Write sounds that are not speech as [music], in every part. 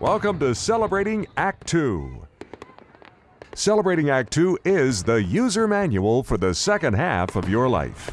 Welcome to Celebrating Act 2. Celebrating Act 2 is the user manual for the second half of your life.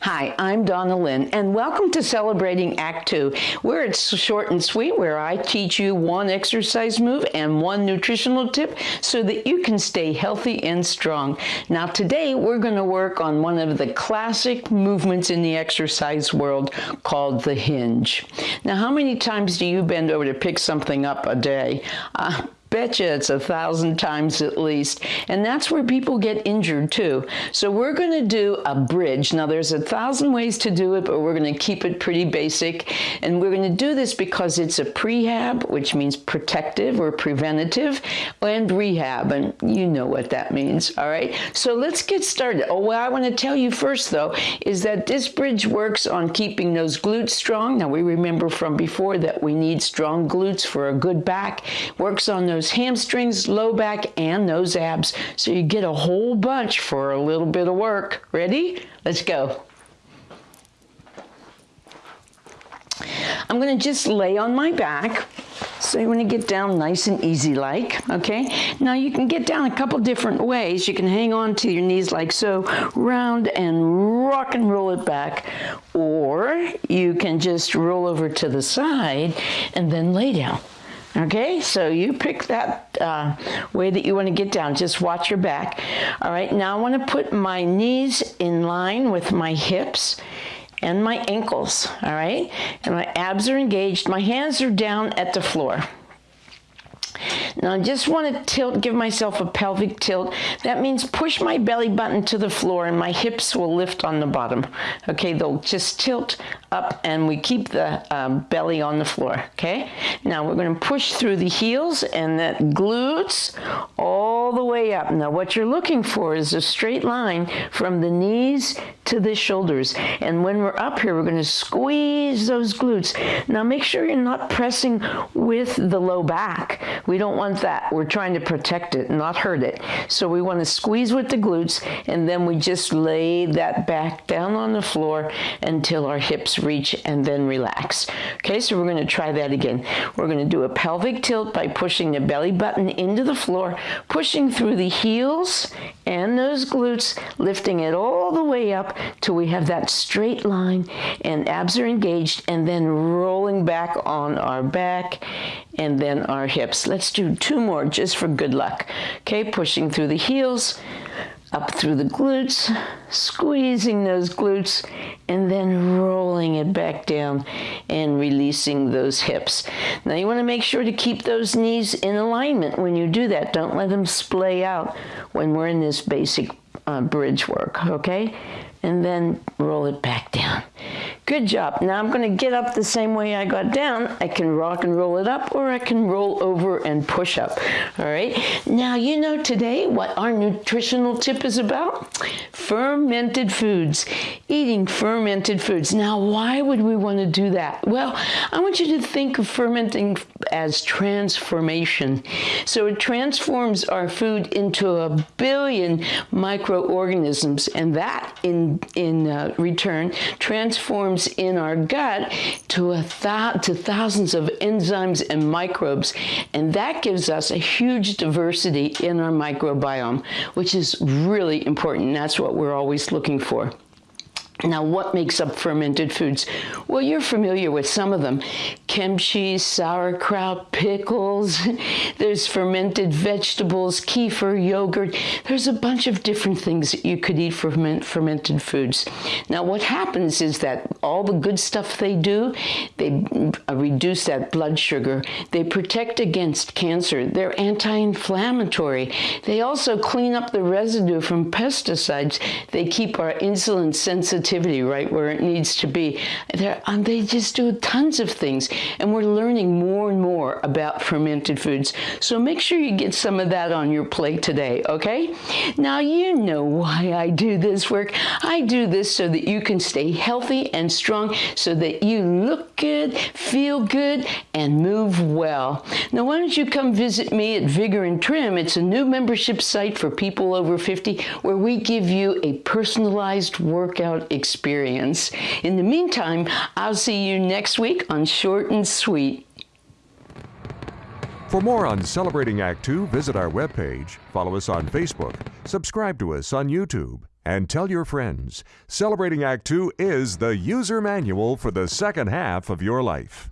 Hi, I'm Donna Lynn, and welcome to Celebrating Act Two, where it's short and sweet, where I teach you one exercise move and one nutritional tip so that you can stay healthy and strong. Now, today we're going to work on one of the classic movements in the exercise world called the hinge. Now, how many times do you bend over to pick something up a day? Uh, betcha it's a thousand times at least. And that's where people get injured too. So we're going to do a bridge. Now there's a thousand ways to do it, but we're going to keep it pretty basic. And we're going to do this because it's a prehab, which means protective or preventative, and rehab. And you know what that means. All right. So let's get started. Oh, what I want to tell you first though is that this bridge works on keeping those glutes strong. Now we remember from before that we need strong glutes for a good back. Works on those those hamstrings, low back, and those abs. So you get a whole bunch for a little bit of work. Ready? Let's go. I'm to just lay on my back. So you want to get down nice and easy like, okay? Now you can get down a couple different ways. You can hang on to your knees like so, round and rock and roll it back. Or you can just roll over to the side and then lay down. Okay, so you pick that uh, way that you want to get down. Just watch your back. All right, now I want to put my knees in line with my hips and my ankles. All right, and my abs are engaged. My hands are down at the floor. Now I just want to tilt, give myself a pelvic tilt. That means push my belly button to the floor and my hips will lift on the bottom. Okay, they'll just tilt up and we keep the um, belly on the floor. Okay, now we're going to push through the heels and that glutes all the way up. Now what you're looking for is a straight line from the knees to the shoulders. And when we're up here, we're going to squeeze those glutes. Now make sure you're not pressing with the low back. We don't want that. We're trying to protect it, not hurt it. So we want to squeeze with the glutes and then we just lay that back down on the floor until our hips reach and then relax. Okay, so we're going to try that again. We're going to do a pelvic tilt by pushing the belly button into the floor, pushing through the heels and those glutes, lifting it all the way up till we have that straight line and abs are engaged and then rolling back on our back and then our hips. Let's do two more just for good luck. Okay, pushing through the heels, up through the glutes, squeezing those glutes, and then rolling it back down and releasing those hips. Now you want to make sure to keep those knees in alignment when you do that. Don't let them splay out when we're in this basic uh, bridge work, okay? And then roll it back down. Good job. Now I'm going to get up the same way I got down. I can rock and roll it up or I can roll over and push up. All right. Now you know today what our nutritional tip is about? Fermented foods. Eating fermented foods. Now why would we want to do that? Well, I want you to think of fermenting as transformation. So it transforms our food into a billion microorganisms and that in, in uh, return transforms in our gut to, a to thousands of enzymes and microbes. And that gives us a huge diversity in our microbiome, which is really important. That's what we're always looking for. Now, what makes up fermented foods? Well, you're familiar with some of them. Kimchi, sauerkraut, pickles, [laughs] there's fermented vegetables, kefir, yogurt. There's a bunch of different things that you could eat fermented foods. Now, what happens is that all the good stuff they do, they uh, reduce that blood sugar. They protect against cancer. They're anti-inflammatory. They also clean up the residue from pesticides. They keep our insulin sensitive sensitivity right where it needs to be. Um, they just do tons of things, and we're learning more and more about fermented foods. So make sure you get some of that on your plate today, okay? Now you know why I do this work. I do this so that you can stay healthy and strong, so that you look good, feel good, and move well. Now why don't you come visit me at Vigor and Trim? It's a new membership site for people over 50 where we give you a personalized workout experience. In the meantime, I'll see you next week on Short and Sweet. For more on Celebrating Act Two, visit our webpage, follow us on Facebook, subscribe to us on YouTube, and tell your friends. Celebrating Act Two is the user manual for the second half of your life.